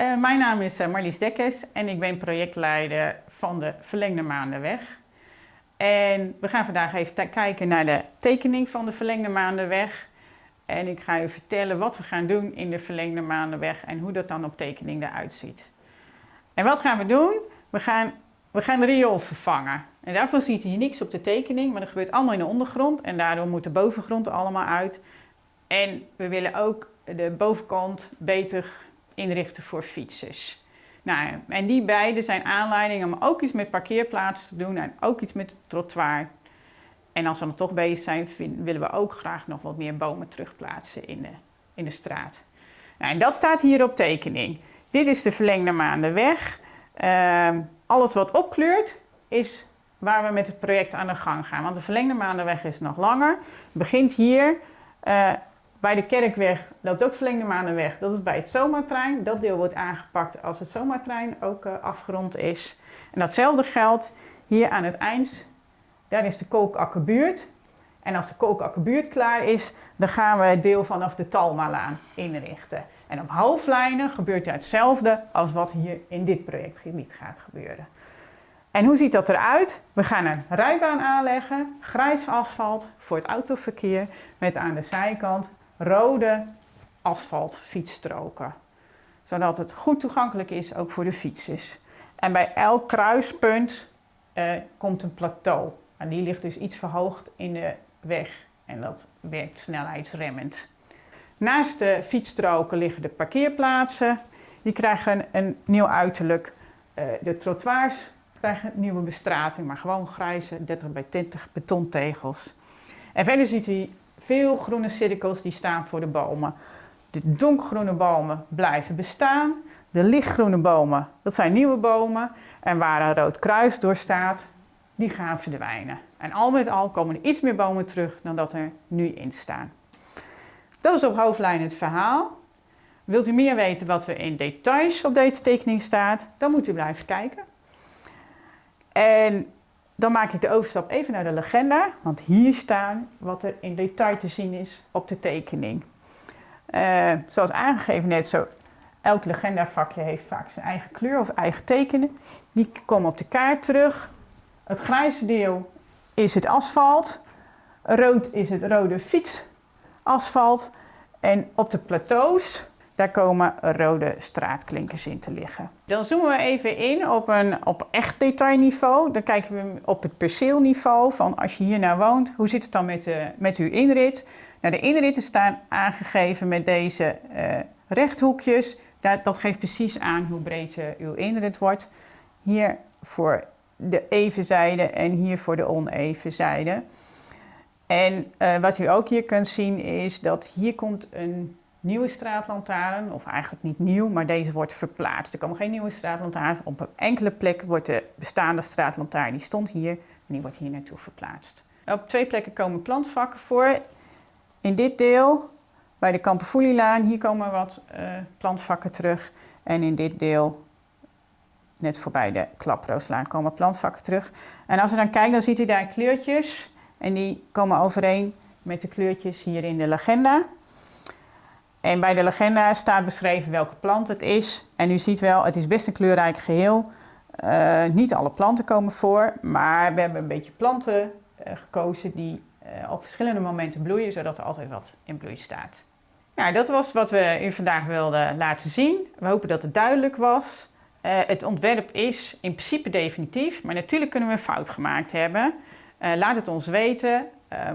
Uh, mijn naam is uh, Marlies Dekkes en ik ben projectleider van de Verlengde Maandenweg. En we gaan vandaag even kijken naar de tekening van de Verlengde Maandenweg. En ik ga u vertellen wat we gaan doen in de Verlengde Maandenweg en hoe dat dan op tekening eruit ziet. En wat gaan we doen? We gaan, we gaan de riool vervangen. En daarvoor ziet hier niks op de tekening, maar dat gebeurt allemaal in de ondergrond. En daardoor moet de bovengrond er allemaal uit. En we willen ook de bovenkant beter inrichten voor fietsers. Nou, en die beide zijn aanleidingen om ook iets met parkeerplaatsen te doen en ook iets met het trottoir. En als we dan toch bezig zijn, willen we ook graag nog wat meer bomen terugplaatsen in de, in de straat. Nou, en dat staat hier op tekening. Dit is de verlengde maandenweg. Uh, alles wat opkleurt is waar we met het project aan de gang gaan. Want de verlengde maandenweg is nog langer. Het begint hier. Uh, bij de Kerkweg loopt ook verlengde maandenweg. Dat is bij het zomertrein. Dat deel wordt aangepakt als het zomertrein ook uh, afgerond is. En datzelfde geldt hier aan het eind. Daar is de Kolkakkerbuurt. En als de Kolkakkerbuurt klaar is, dan gaan we het deel vanaf de Talmalaan inrichten. En op hoofdlijnen gebeurt hetzelfde als wat hier in dit projectgebied gaat gebeuren. En hoe ziet dat eruit? We gaan een rijbaan aanleggen, grijs asfalt voor het autoverkeer met aan de zijkant rode asfaltfietsstroken. Zodat het goed toegankelijk is ook voor de fietsers. En bij elk kruispunt eh, komt een plateau. En die ligt dus iets verhoogd in de weg en dat werkt snelheidsremmend. Naast de fietsstroken liggen de parkeerplaatsen. Die krijgen een nieuw uiterlijk. Uh, de trottoirs krijgen nieuwe bestrating, maar gewoon grijze 30 bij 20 betontegels. En verder ziet u veel groene cirkels die staan voor de bomen. De donkergroene bomen blijven bestaan. De lichtgroene bomen, dat zijn nieuwe bomen. En waar een rood kruis door staat, die gaan verdwijnen. En al met al komen er iets meer bomen terug dan dat er nu in staan. Dat is op hoofdlijn het verhaal. Wilt u meer weten wat er in details op deze tekening staat, dan moet u blijven kijken. En dan maak ik de overstap even naar de legenda, want hier staan wat er in detail te zien is op de tekening. Uh, zoals aangegeven net zo, elk legendavakje heeft vaak zijn eigen kleur of eigen tekenen. Die komen op de kaart terug. Het grijze deel is het asfalt. Rood is het rode fietsasfalt. En op de plateaus daar komen rode straatklinkers in te liggen. Dan zoomen we even in op een op echt detailniveau. Dan kijken we op het perceelniveau van als je hier nou woont, hoe zit het dan met, de, met uw inrit? Nou, de inritten staan aangegeven met deze uh, rechthoekjes. Dat, dat, geeft precies aan hoe breed uh, uw inrit wordt. Hier voor de even zijde en hier voor de oneven zijde. En uh, wat u ook hier kunt zien is dat hier komt een nieuwe straatlantaarn, of eigenlijk niet nieuw, maar deze wordt verplaatst. Er komen geen nieuwe straatlantaarns. Op een enkele plek wordt de bestaande straatlantaarn, die stond hier, en die wordt hier naartoe verplaatst. Op twee plekken komen plantvakken voor. In dit deel, bij de Kamperfoelielaan, hier komen wat uh, plantvakken terug. En in dit deel, net voorbij de Klaprooslaan, komen plantvakken terug. En als we dan kijken, dan ziet u daar kleurtjes. En die komen overeen met de kleurtjes hier in de legenda. En bij de legenda staat beschreven welke plant het is. En u ziet wel, het is best een kleurrijk geheel. Uh, niet alle planten komen voor, maar we hebben een beetje planten uh, gekozen die uh, op verschillende momenten bloeien, zodat er altijd wat in bloei staat. Nou, dat was wat we u vandaag wilden laten zien. We hopen dat het duidelijk was. het ontwerp is in principe definitief, maar natuurlijk kunnen we een fout gemaakt hebben. laat het ons weten.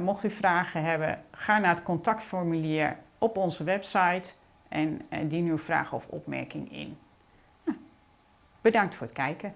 mocht u vragen hebben, ga naar het contactformulier op onze website en, en dien uw vraag of opmerking in. Nou, bedankt voor het kijken.